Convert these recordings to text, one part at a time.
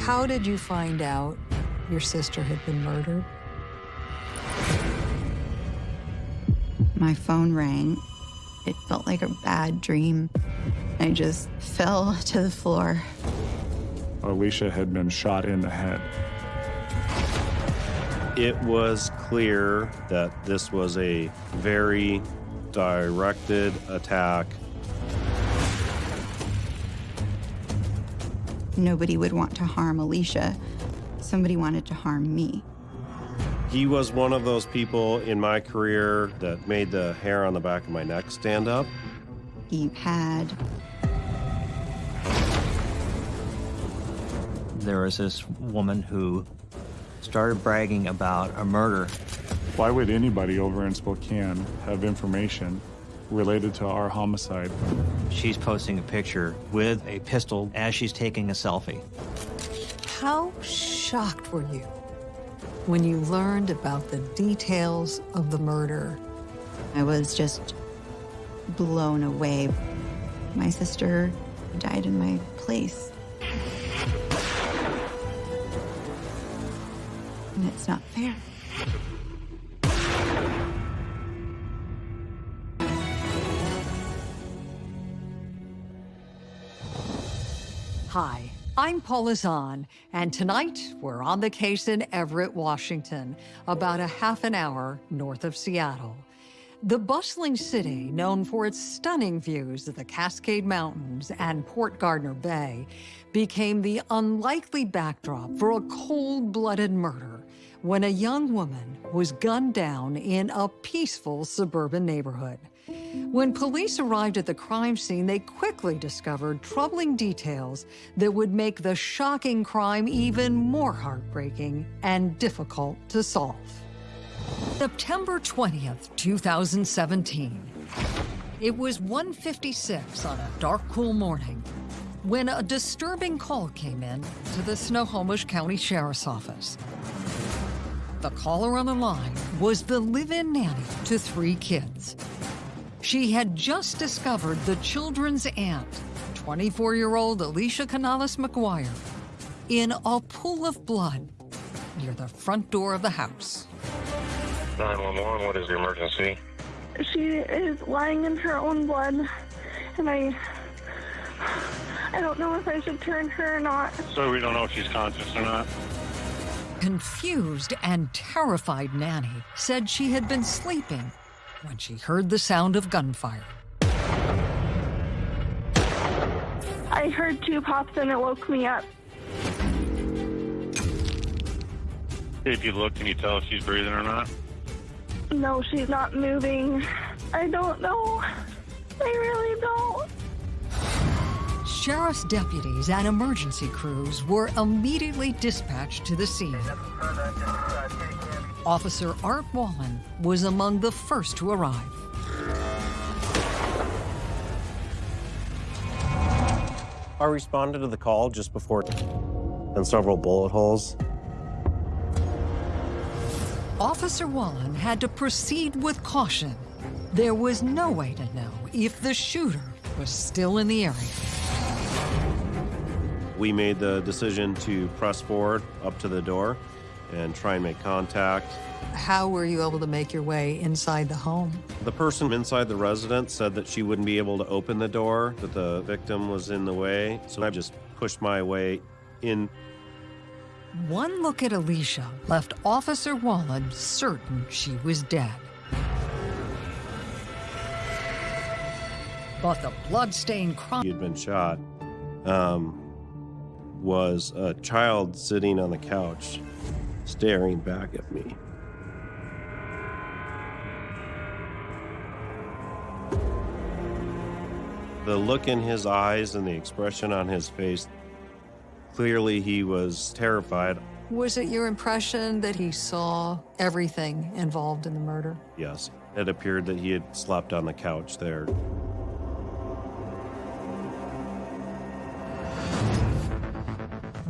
How did you find out your sister had been murdered? My phone rang. It felt like a bad dream. I just fell to the floor. Alicia had been shot in the head. It was clear that this was a very directed attack. Nobody would want to harm Alicia. Somebody wanted to harm me. He was one of those people in my career that made the hair on the back of my neck stand up. He had. There was this woman who started bragging about a murder. Why would anybody over in Spokane have information related to our homicide? She's posting a picture with a pistol as she's taking a selfie. How shocked were you when you learned about the details of the murder? I was just blown away. My sister died in my place. And it's not fair. Hi, I'm Paula Zahn, and tonight we're on the case in Everett, Washington, about a half an hour north of Seattle. The bustling city, known for its stunning views of the Cascade Mountains and Port Gardner Bay, became the unlikely backdrop for a cold-blooded murder when a young woman was gunned down in a peaceful suburban neighborhood. When police arrived at the crime scene, they quickly discovered troubling details that would make the shocking crime even more heartbreaking and difficult to solve. September 20th, 2017. It was 1.56 on a dark, cool morning when a disturbing call came in to the Snohomish County Sheriff's Office. The caller on the line was the live-in nanny to three kids. She had just discovered the children's aunt, 24-year-old Alicia Canales McGuire, in a pool of blood near the front door of the house. 911, what is the emergency? She is lying in her own blood, and I, I don't know if I should turn her or not. So we don't know if she's conscious or not. Confused and terrified Nanny said she had been sleeping when she heard the sound of gunfire. I heard two pops and it woke me up. If you look, can you tell if she's breathing or not? No, she's not moving. I don't know. I really don't. Sheriff's deputies and emergency crews were immediately dispatched to the scene. Officer Art Wallen was among the first to arrive. I responded to the call just before and several bullet holes. Officer Wallen had to proceed with caution. There was no way to know if the shooter was still in the area. We made the decision to press forward up to the door and try and make contact. How were you able to make your way inside the home? The person inside the residence said that she wouldn't be able to open the door, that the victim was in the way, so I just pushed my way in. One look at Alicia left Officer Wallen certain she was dead. But the bloodstained crime... He had been shot. Um, was a child sitting on the couch, staring back at me. The look in his eyes and the expression on his face, clearly he was terrified. Was it your impression that he saw everything involved in the murder? Yes, it appeared that he had slept on the couch there.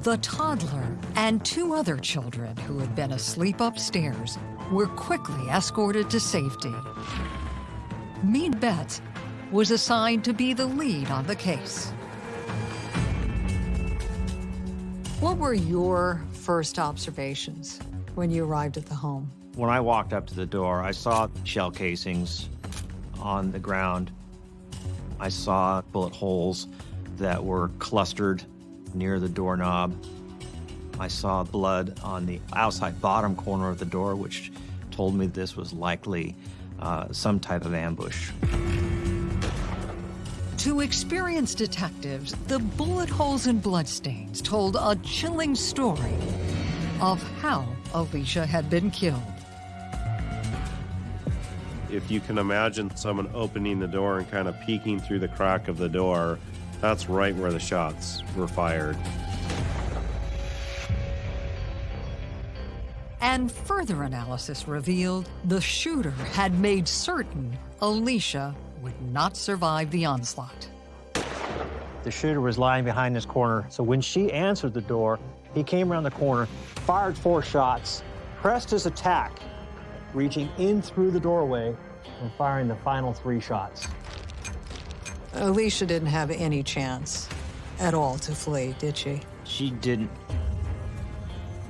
The toddler and two other children who had been asleep upstairs were quickly escorted to safety. Mead Betts was assigned to be the lead on the case. What were your first observations when you arrived at the home? When I walked up to the door, I saw shell casings on the ground. I saw bullet holes that were clustered near the doorknob. I saw blood on the outside bottom corner of the door, which told me this was likely uh, some type of ambush. To experienced detectives, the bullet holes and bloodstains told a chilling story of how Alicia had been killed. If you can imagine someone opening the door and kind of peeking through the crack of the door, that's right where the shots were fired. And further analysis revealed the shooter had made certain Alicia would not survive the onslaught. The shooter was lying behind this corner, so when she answered the door, he came around the corner, fired four shots, pressed his attack, reaching in through the doorway and firing the final three shots. Alicia didn't have any chance at all to flee, did she? She didn't.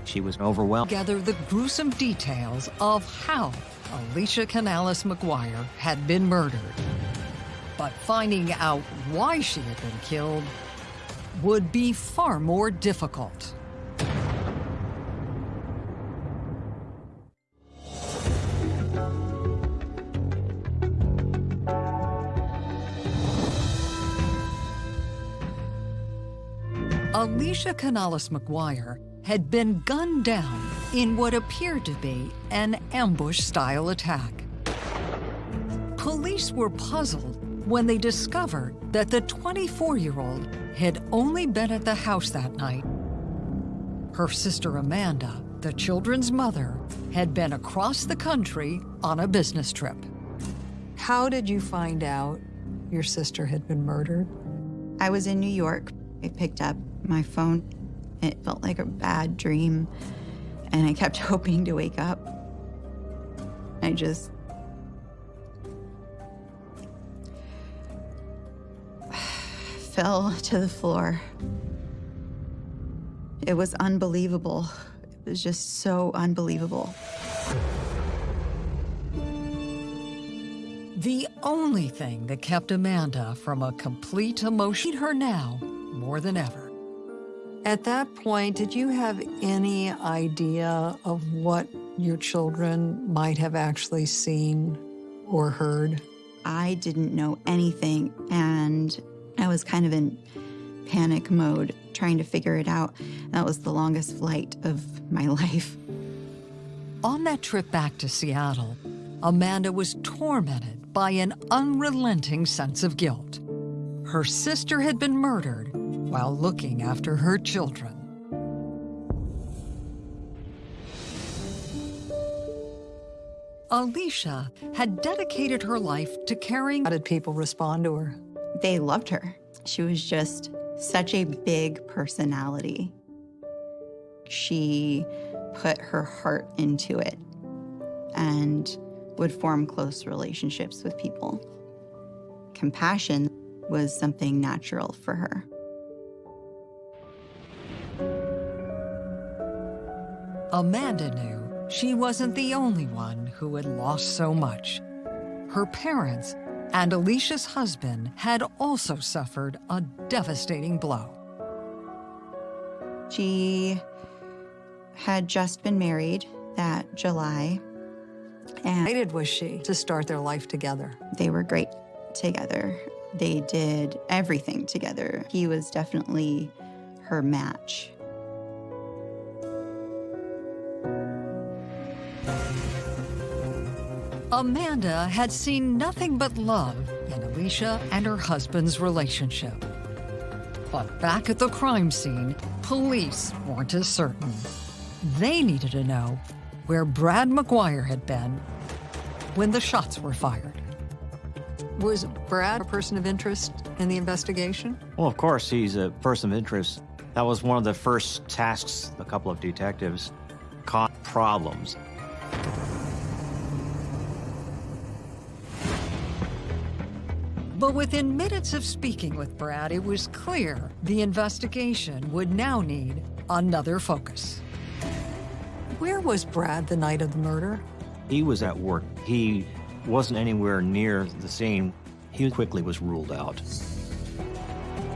She was overwhelmed. Gather the gruesome details of how Alicia Canales McGuire had been murdered. But finding out why she had been killed would be far more difficult. Alicia Canales McGuire had been gunned down in what appeared to be an ambush-style attack. Police were puzzled when they discovered that the 24-year-old had only been at the house that night. Her sister Amanda, the children's mother, had been across the country on a business trip. How did you find out your sister had been murdered? I was in New York. I picked up my phone. It felt like a bad dream, and I kept hoping to wake up. I just fell to the floor. It was unbelievable. It was just so unbelievable. The only thing that kept Amanda from a complete emotion her now more than ever. At that point, did you have any idea of what your children might have actually seen or heard? I didn't know anything, and I was kind of in panic mode, trying to figure it out. That was the longest flight of my life. On that trip back to Seattle, Amanda was tormented by an unrelenting sense of guilt. Her sister had been murdered while looking after her children. Alicia had dedicated her life to caring. How did people respond to her? They loved her. She was just such a big personality. She put her heart into it and would form close relationships with people. Compassion was something natural for her. Amanda knew she wasn't the only one who had lost so much. Her parents and Alicia's husband had also suffered a devastating blow. She had just been married that July, and Excited was she to start their life together. they were great together. They did everything together. He was definitely her match. Amanda had seen nothing but love in Alicia and her husband's relationship. But back at the crime scene, police weren't as certain. They needed to know where Brad McGuire had been when the shots were fired. Was Brad a person of interest in the investigation? Well, of course, he's a person of interest. That was one of the first tasks a couple of detectives caught problems. But within minutes of speaking with Brad, it was clear the investigation would now need another focus. Where was Brad the night of the murder? He was at work. He wasn't anywhere near the scene. He quickly was ruled out.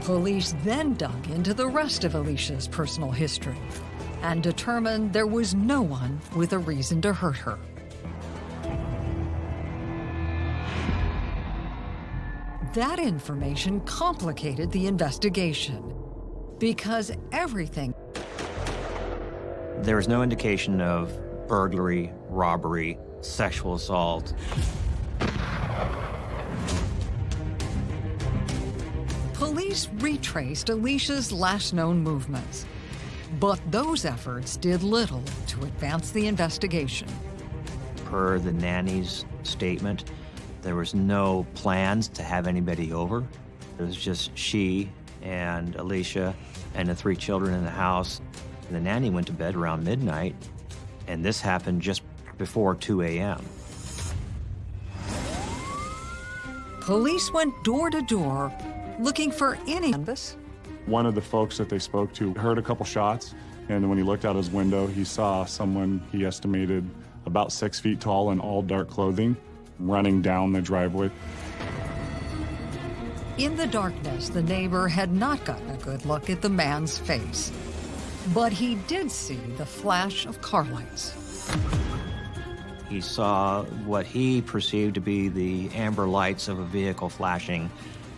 Police then dug into the rest of Alicia's personal history and determined there was no one with a reason to hurt her. That information complicated the investigation because everything There was no indication of burglary, robbery, sexual assault. Police retraced Alicia's last known movements, but those efforts did little to advance the investigation. Per the nanny's statement, there was no plans to have anybody over. It was just she and Alicia and the three children in the house. The nanny went to bed around midnight, and this happened just before 2 a.m. Police went door to door looking for any canvas. One of the folks that they spoke to heard a couple shots, and when he looked out his window, he saw someone he estimated about six feet tall in all dark clothing running down the driveway. In the darkness, the neighbor had not gotten a good look at the man's face, but he did see the flash of car lights. He saw what he perceived to be the amber lights of a vehicle flashing,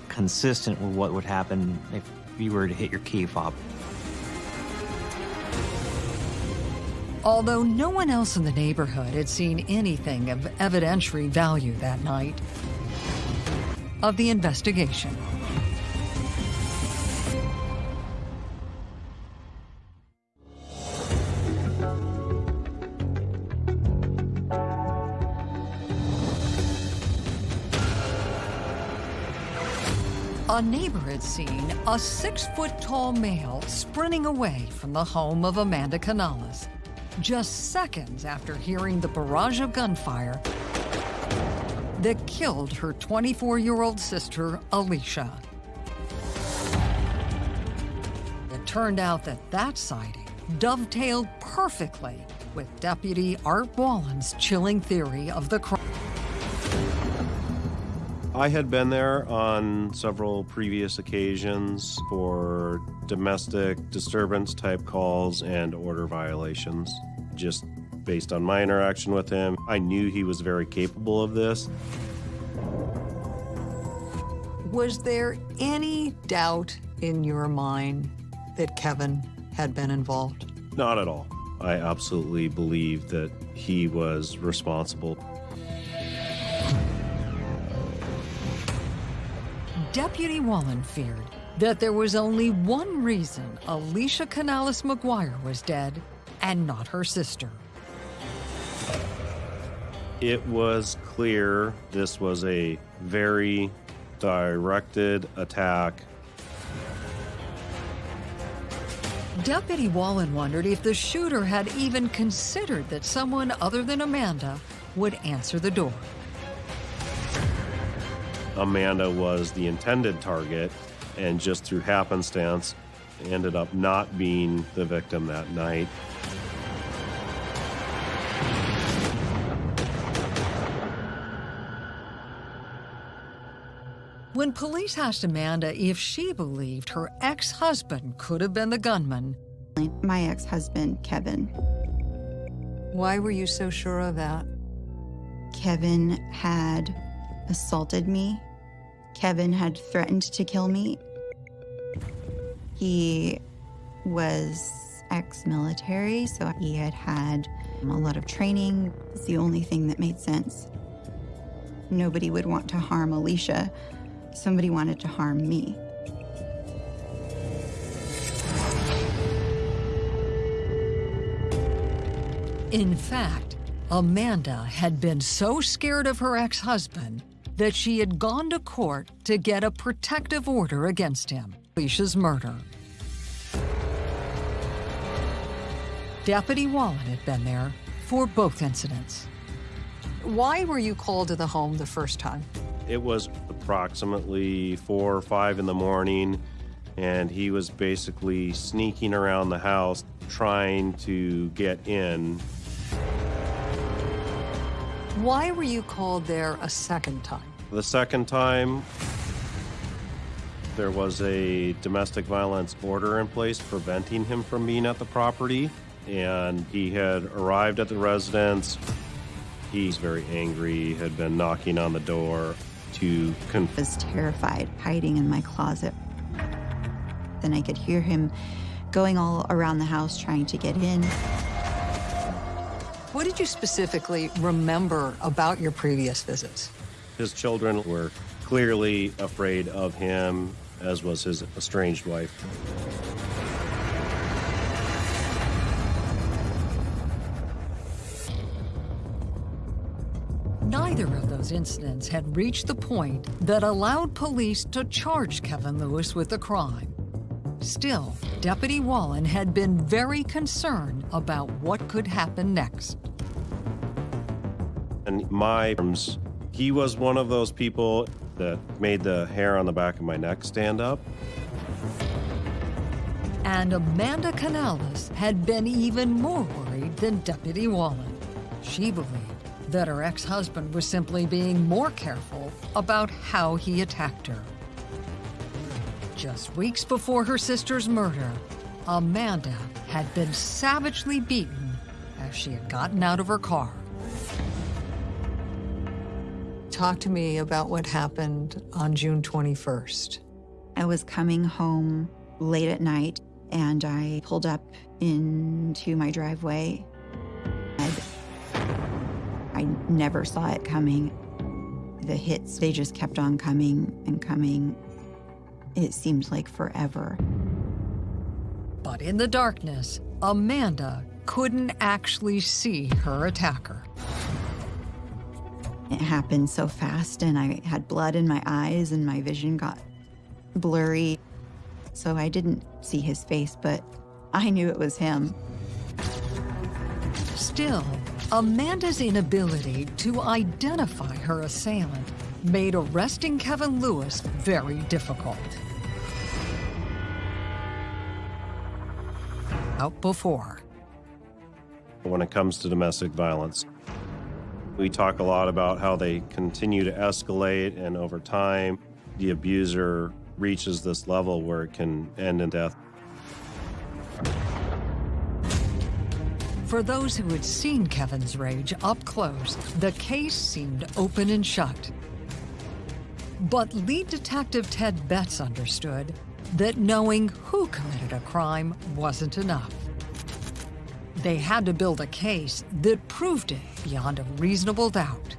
consistent with what would happen if you were to hit your key fob. Although no one else in the neighborhood had seen anything of evidentiary value that night of the investigation. A neighbor had seen a six-foot-tall male sprinting away from the home of Amanda Canales just seconds after hearing the barrage of gunfire that killed her 24-year-old sister, Alicia. It turned out that that sighting dovetailed perfectly with Deputy Art Wallen's chilling theory of the crime. I had been there on several previous occasions for domestic disturbance type calls and order violations. Just based on my interaction with him, I knew he was very capable of this. Was there any doubt in your mind that Kevin had been involved? Not at all. I absolutely believe that he was responsible. Deputy Wallen feared that there was only one reason Alicia Canales McGuire was dead and not her sister. It was clear this was a very directed attack. Deputy Wallen wondered if the shooter had even considered that someone other than Amanda would answer the door. Amanda was the intended target, and just through happenstance, ended up not being the victim that night. When police asked Amanda if she believed her ex-husband could have been the gunman, My ex-husband, Kevin. why were you so sure of that? Kevin had assaulted me. Kevin had threatened to kill me. He was ex-military, so he had had um, a lot of training. It's the only thing that made sense. Nobody would want to harm Alicia. Somebody wanted to harm me. In fact, Amanda had been so scared of her ex-husband that she had gone to court to get a protective order against him, Alicia's murder. Deputy Wallen had been there for both incidents. Why were you called to the home the first time? It was approximately four or five in the morning. and he was basically sneaking around the house trying to get in. Why were you called there a second time? The second time, there was a domestic violence order in place preventing him from being at the property, and he had arrived at the residence. He's very angry, had been knocking on the door to I was terrified, hiding in my closet. Then I could hear him going all around the house trying to get in. What did you specifically remember about your previous visits? His children were clearly afraid of him, as was his estranged wife. Neither of those incidents had reached the point that allowed police to charge Kevin Lewis with the crime. Still, Deputy Wallen had been very concerned about what could happen next. And my terms, he was one of those people that made the hair on the back of my neck stand up. And Amanda Canales had been even more worried than Deputy Wallen. She believed that her ex-husband was simply being more careful about how he attacked her. Just weeks before her sister's murder, Amanda had been savagely beaten as she had gotten out of her car. Talk to me about what happened on June 21st. I was coming home late at night and I pulled up into my driveway. I'd- I never saw it coming. The hits, they just kept on coming and coming. It seemed like forever. But in the darkness, Amanda couldn't actually see her attacker. It happened so fast, and I had blood in my eyes, and my vision got blurry. So I didn't see his face, but I knew it was him. Still, Amanda's inability to identify her assailant made arresting Kevin Lewis very difficult. Out before. when it comes to domestic violence. We talk a lot about how they continue to escalate, and over time, the abuser reaches this level where it can end in death. For those who had seen Kevin's rage up close, the case seemed open and shut. But lead detective Ted Betts understood that knowing who committed a crime wasn't enough. They had to build a case that proved it beyond a reasonable doubt.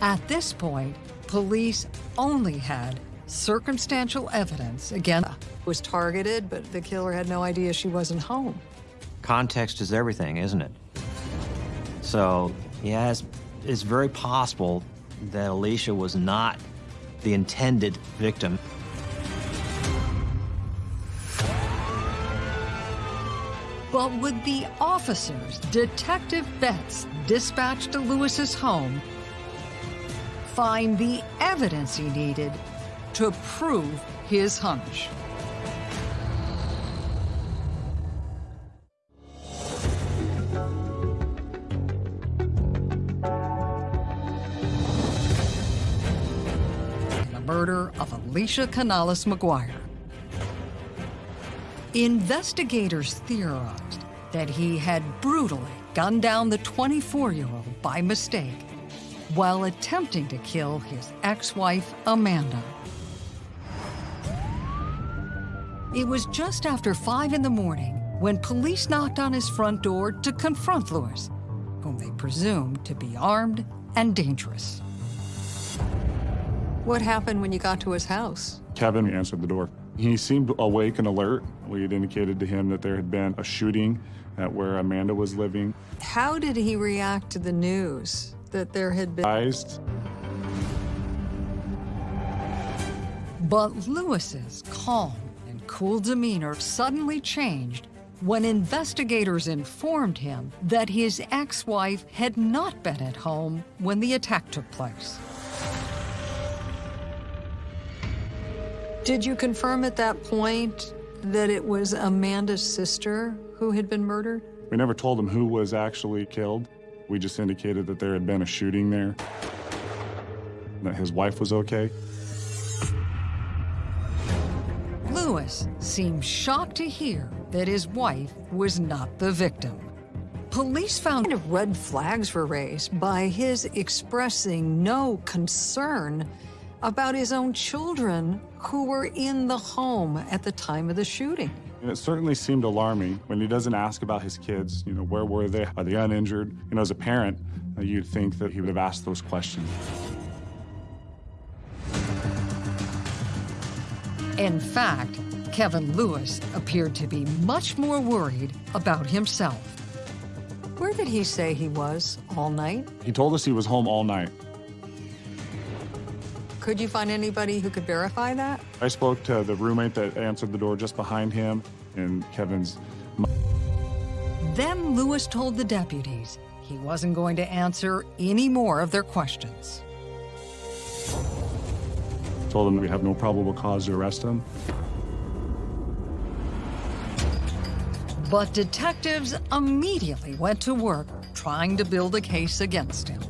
At this point, police only had circumstantial evidence again was targeted, but the killer had no idea she wasn't home. Context is everything, isn't it? So, yeah, it's, it's very possible that Alicia was not the intended victim. But would the officers Detective Betts dispatched to Lewis's home find the evidence he needed to prove his hunch? The murder of Alicia Canales McGuire. Investigators theorized that he had brutally gunned down the 24-year-old by mistake while attempting to kill his ex-wife, Amanda. It was just after 5 in the morning when police knocked on his front door to confront Lewis, whom they presumed to be armed and dangerous. What happened when you got to his house? Kevin answered the door. He seemed awake and alert. We had indicated to him that there had been a shooting at where Amanda was living. How did he react to the news that there had been? Surprised, But Lewis's calm and cool demeanor suddenly changed when investigators informed him that his ex-wife had not been at home when the attack took place. Did you confirm at that point that it was Amanda's sister who had been murdered? We never told him who was actually killed. We just indicated that there had been a shooting there, that his wife was okay. Lewis seemed shocked to hear that his wife was not the victim. Police found red flags were raised by his expressing no concern about his own children who were in the home at the time of the shooting. And it certainly seemed alarming when he doesn't ask about his kids. You know, where were they? Are they uninjured? You know, as a parent, uh, you'd think that he would have asked those questions. In fact, Kevin Lewis appeared to be much more worried about himself. Where did he say he was all night? He told us he was home all night. Could you find anybody who could verify that? I spoke to the roommate that answered the door just behind him, and Kevin's. Then Lewis told the deputies he wasn't going to answer any more of their questions. Told them we have no probable cause to arrest him. But detectives immediately went to work trying to build a case against him.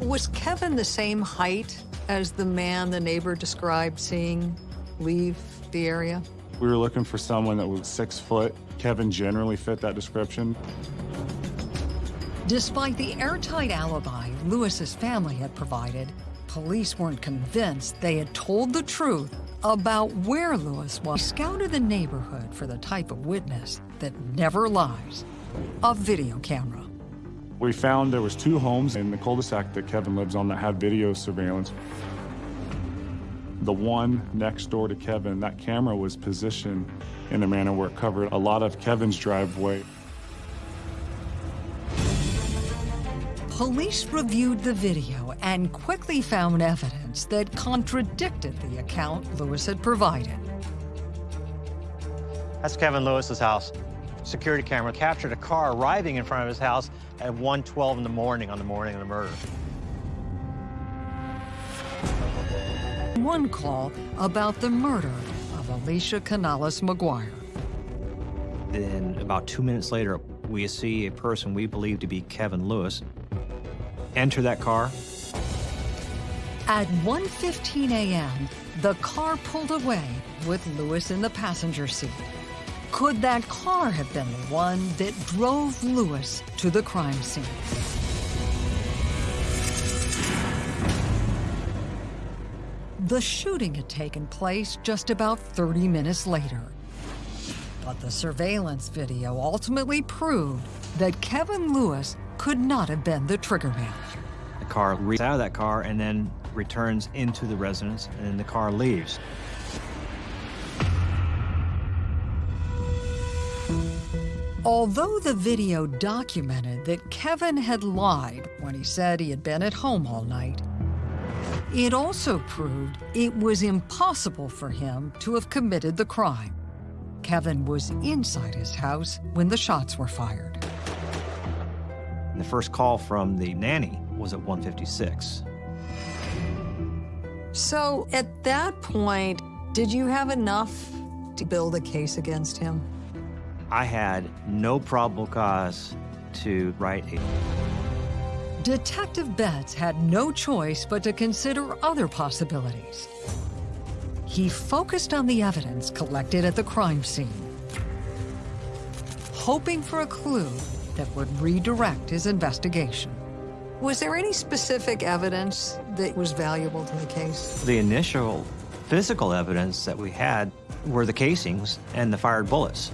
Was Kevin the same height as the man the neighbor described seeing leave the area? We were looking for someone that was six foot. Kevin generally fit that description. Despite the airtight alibi Lewis's family had provided, police weren't convinced they had told the truth about where Lewis was. scouted the neighborhood for the type of witness that never lies, a video camera. We found there was two homes in the cul-de-sac that Kevin lives on that had video surveillance. The one next door to Kevin, that camera was positioned in a manner where it covered a lot of Kevin's driveway. Police reviewed the video and quickly found evidence that contradicted the account Lewis had provided. That's Kevin Lewis's house. Security camera captured a car arriving in front of his house at 1.12 in the morning on the morning of the murder. One call about the murder of Alicia Canales McGuire. Then about two minutes later, we see a person we believe to be Kevin Lewis enter that car. At 1.15 a.m., the car pulled away with Lewis in the passenger seat. Could that car have been the one that drove Lewis to the crime scene? The shooting had taken place just about 30 minutes later. But the surveillance video ultimately proved that Kevin Lewis could not have been the trigger man. The car reads out of that car and then returns into the residence, and then the car leaves. Although the video documented that Kevin had lied when he said he had been at home all night, it also proved it was impossible for him to have committed the crime. Kevin was inside his house when the shots were fired. The first call from the nanny was at 156. So at that point, did you have enough to build a case against him? I had no probable cause to write a Detective Betts had no choice but to consider other possibilities. He focused on the evidence collected at the crime scene, hoping for a clue that would redirect his investigation. Was there any specific evidence that was valuable to the case? The initial physical evidence that we had were the casings and the fired bullets.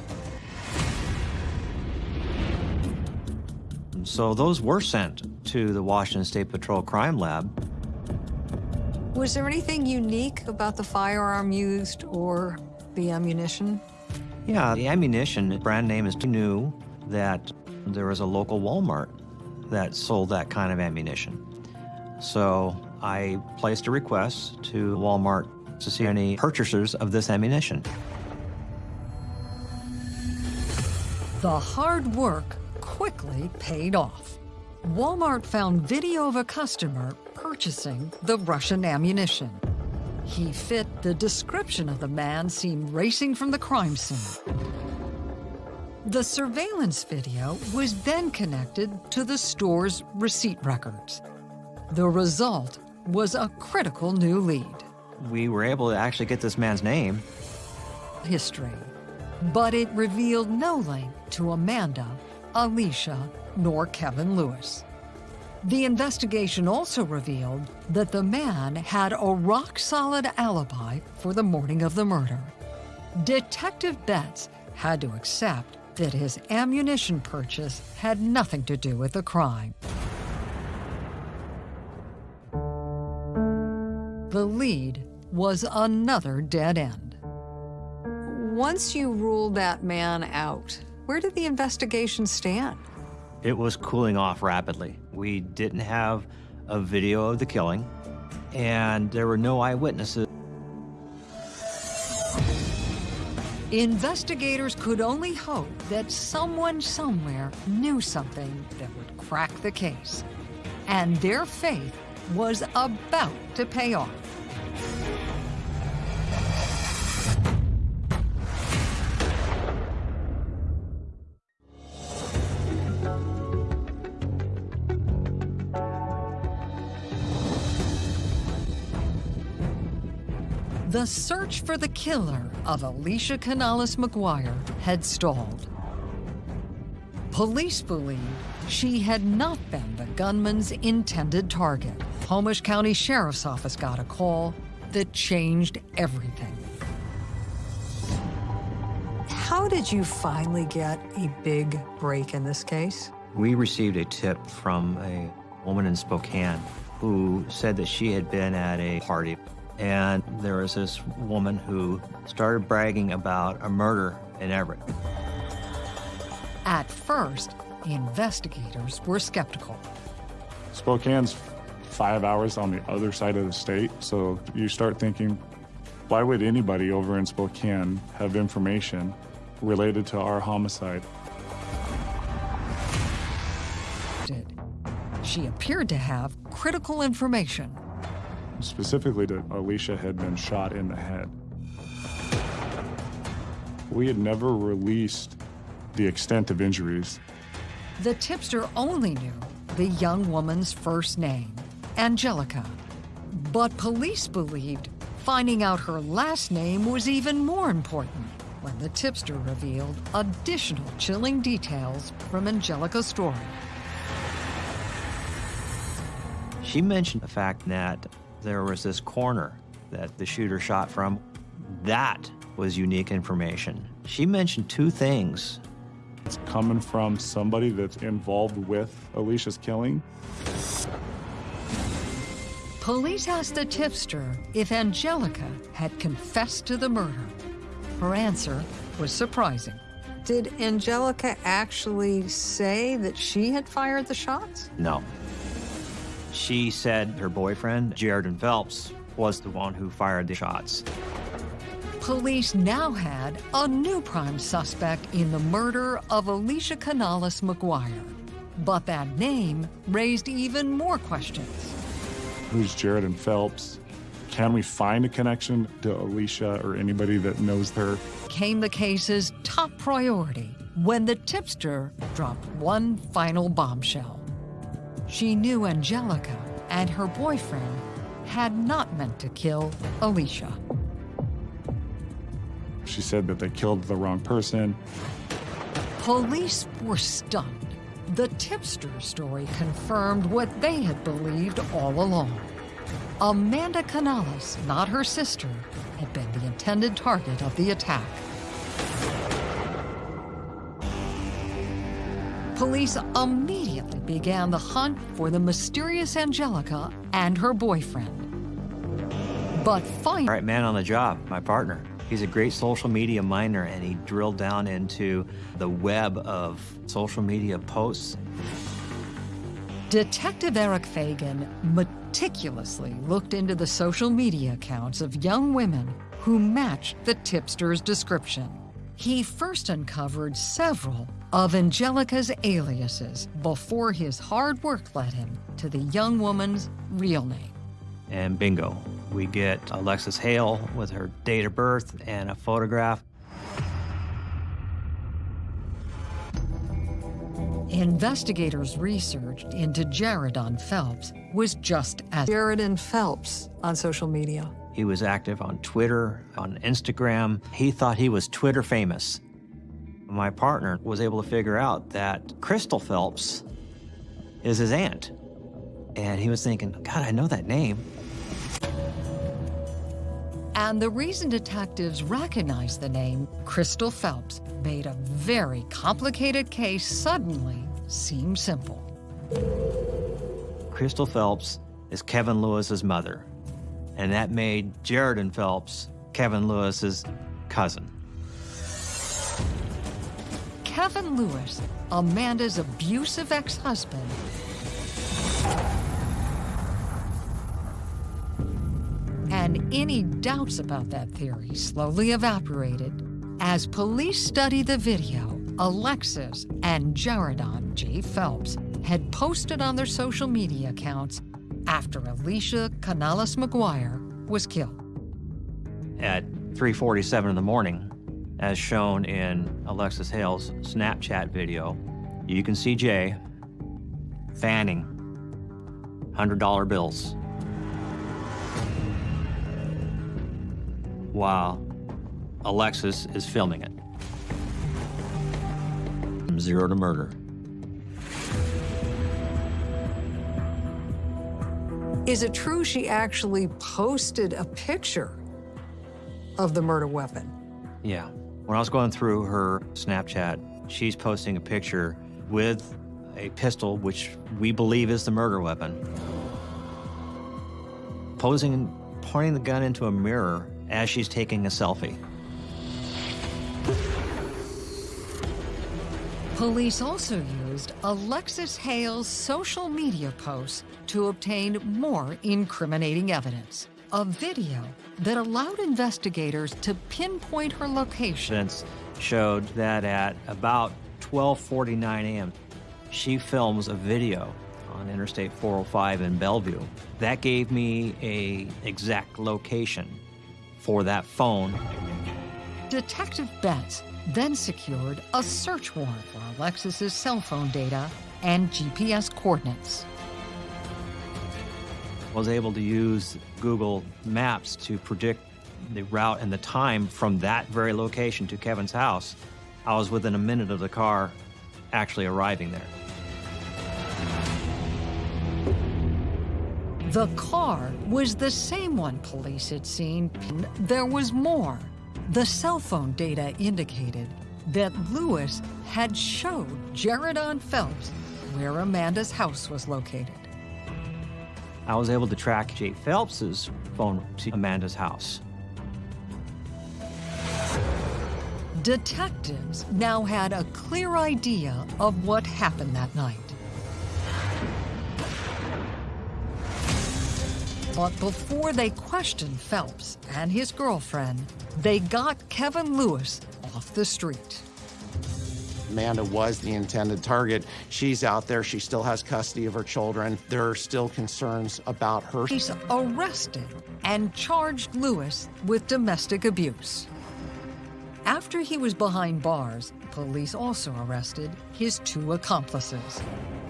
So those were sent to the Washington State Patrol Crime Lab. Was there anything unique about the firearm used or the ammunition? Yeah, the ammunition brand name is knew that there was a local Walmart that sold that kind of ammunition. So I placed a request to Walmart to see any purchasers of this ammunition. The hard work quickly paid off. Walmart found video of a customer purchasing the Russian ammunition. He fit the description of the man seen racing from the crime scene. The surveillance video was then connected to the store's receipt records. The result was a critical new lead. We were able to actually get this man's name. History. But it revealed no link to Amanda, Alicia, nor Kevin Lewis. The investigation also revealed that the man had a rock-solid alibi for the morning of the murder. Detective Betts had to accept that his ammunition purchase had nothing to do with the crime. The lead was another dead end. Once you ruled that man out, where did the investigation stand? It was cooling off rapidly. We didn't have a video of the killing, and there were no eyewitnesses. Investigators could only hope that someone somewhere knew something that would crack the case. And their faith was about to pay off. The search for the killer of Alicia Canales McGuire had stalled. Police believe she had not been the gunman's intended target. Homish County Sheriff's Office got a call that changed everything. How did you finally get a big break in this case? We received a tip from a woman in Spokane who said that she had been at a party and there was this woman who started bragging about a murder in Everett. At first, investigators were skeptical. Spokane's five hours on the other side of the state, so you start thinking, why would anybody over in Spokane have information related to our homicide? She appeared to have critical information specifically that Alicia had been shot in the head. We had never released the extent of injuries. The tipster only knew the young woman's first name, Angelica. But police believed finding out her last name was even more important when the tipster revealed additional chilling details from Angelica's story. She mentioned the fact that there was this corner that the shooter shot from. That was unique information. She mentioned two things. It's coming from somebody that's involved with Alicia's killing. Police asked the tipster if Angelica had confessed to the murder. Her answer was surprising. Did Angelica actually say that she had fired the shots? No. She said her boyfriend, Jaredon Phelps, was the one who fired the shots. Police now had a new prime suspect in the murder of Alicia Canales McGuire. But that name raised even more questions. Who's Jaredon Phelps? Can we find a connection to Alicia or anybody that knows her? Came the case's top priority when the tipster dropped one final bombshell. She knew Angelica and her boyfriend had not meant to kill Alicia. She said that they killed the wrong person. Police were stunned. The tipster story confirmed what they had believed all along. Amanda Canales, not her sister, had been the intended target of the attack. Police immediately began the hunt for the mysterious Angelica and her boyfriend. But finally... Right man on the job, my partner. He's a great social media miner, and he drilled down into the web of social media posts. Detective Eric Fagan meticulously looked into the social media accounts of young women who matched the tipster's description. He first uncovered several of Angelica's aliases before his hard work led him to the young woman's real name. And bingo, We get Alexis Hale with her date of birth and a photograph. Investigators' research into Jaredon Phelps was just as Jaredon Phelps on social media. He was active on Twitter, on Instagram. He thought he was Twitter famous. My partner was able to figure out that Crystal Phelps is his aunt. And he was thinking, God, I know that name. And the reason detectives recognized the name Crystal Phelps made a very complicated case suddenly seem simple. Crystal Phelps is Kevin Lewis's mother, and that made Jaredon Phelps Kevin Lewis's cousin. Kevin Lewis, Amanda's abusive ex-husband, and any doubts about that theory slowly evaporated as police study the video Alexis and Jaredon J. Phelps had posted on their social media accounts after Alicia Canales McGuire was killed. At 3.47 in the morning, as shown in Alexis Hale's Snapchat video, you can see Jay fanning $100 bills while Alexis is filming it. From zero to murder. Is it true she actually posted a picture of the murder weapon? Yeah. When I was going through her Snapchat, she's posting a picture with a pistol, which we believe is the murder weapon, posing and pointing the gun into a mirror as she's taking a selfie. Police also used Alexis Hale's social media posts to obtain more incriminating evidence. A video that allowed investigators to pinpoint her location. Showed that at about 12:49 a.m., she films a video on Interstate 405 in Bellevue. That gave me a exact location for that phone. Detective Betts then secured a search warrant for Alexis's cell phone data and GPS coordinates. Was able to use Google Maps to predict the route and the time from that very location to Kevin's house. I was within a minute of the car actually arriving there. The car was the same one police had seen. There was more. The cell phone data indicated that Lewis had showed Jaredon Phelps where Amanda's house was located. I was able to track Jay Phelps's phone to Amanda's house. Detectives now had a clear idea of what happened that night. But before they questioned Phelps and his girlfriend, they got Kevin Lewis off the street. Amanda was the intended target. She's out there. She still has custody of her children. There are still concerns about her. He's arrested and charged Lewis with domestic abuse. After he was behind bars, police also arrested his two accomplices.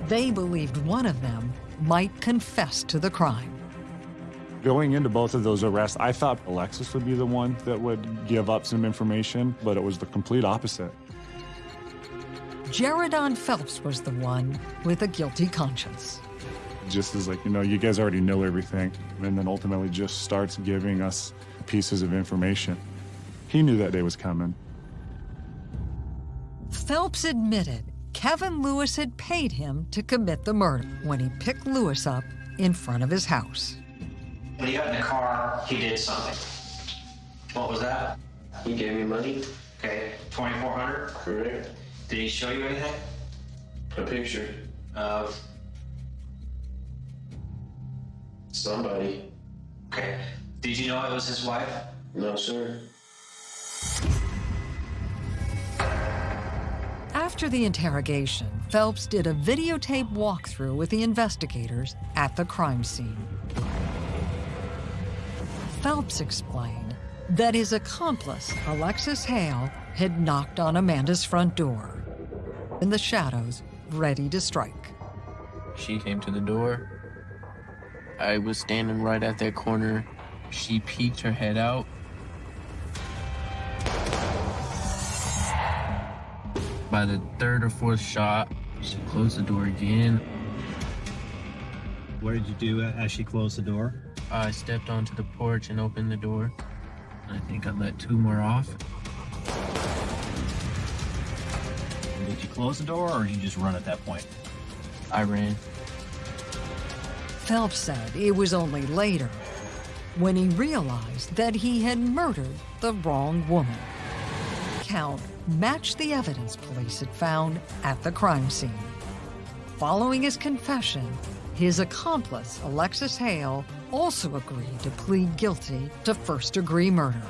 They believed one of them might confess to the crime. Going into both of those arrests, I thought Alexis would be the one that would give up some information, but it was the complete opposite. Jaredon Phelps was the one with a guilty conscience. Just as like, you know, you guys already know everything, and then ultimately just starts giving us pieces of information. He knew that day was coming. Phelps admitted Kevin Lewis had paid him to commit the murder when he picked Lewis up in front of his house. When he got in the car, he did something. What was that? He gave me money. Okay, 2400 Correct. Did he show you anything? A picture. Of, Somebody. okay. Did you know it was his wife? No, sir. After the interrogation, Phelps did a videotape walkthrough with the investigators at the crime scene. Phelps explained that his accomplice, Alexis Hale, had knocked on Amanda's front door in the shadows, ready to strike. She came to the door. I was standing right at that corner. She peeked her head out. By the third or fourth shot, she closed the door again. What did you do as she closed the door? I stepped onto the porch and opened the door. I think I let two more off. Close the door or did you just run at that point? I ran. Phelps said it was only later when he realized that he had murdered the wrong woman. Count matched the evidence police had found at the crime scene. Following his confession, his accomplice, Alexis Hale, also agreed to plead guilty to first-degree murder.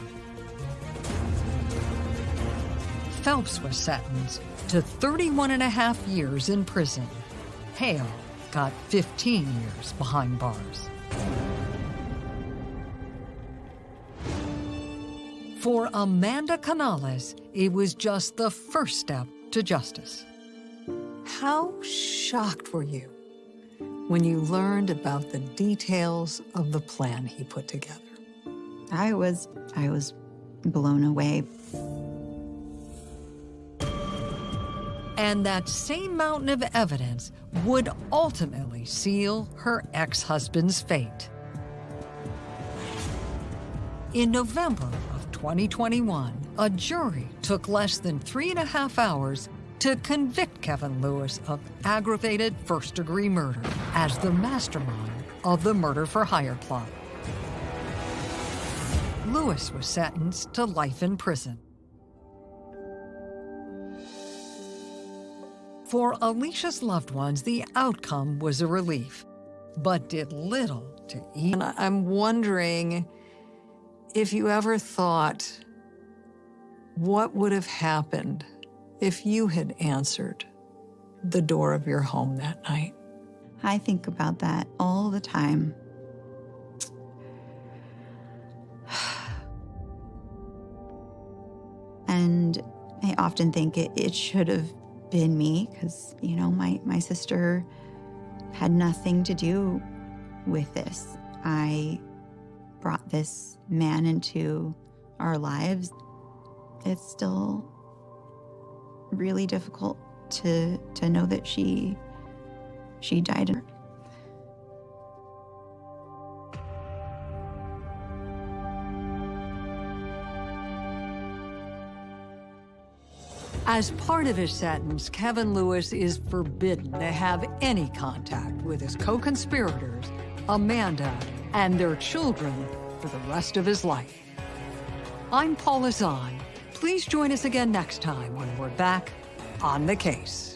Phelps was sentenced to 31 and a half years in prison. Hale got 15 years behind bars. For Amanda Canales, it was just the first step to justice. How shocked were you when you learned about the details of the plan he put together? I was, I was blown away. And that same mountain of evidence would ultimately seal her ex-husband's fate. In November of 2021, a jury took less than three and a half hours to convict Kevin Lewis of aggravated first-degree murder as the mastermind of the murder for hire plot. Lewis was sentenced to life in prison. For Alicia's loved ones, the outcome was a relief, but did little to ease. And I'm wondering if you ever thought what would have happened if you had answered the door of your home that night. I think about that all the time. And I often think it, it should have been me because, you know, my, my sister had nothing to do with this. I brought this man into our lives. It's still really difficult to to know that she she died. As part of his sentence, Kevin Lewis is forbidden to have any contact with his co-conspirators, Amanda, and their children for the rest of his life. I'm Paula Zahn. Please join us again next time when we're back on the case.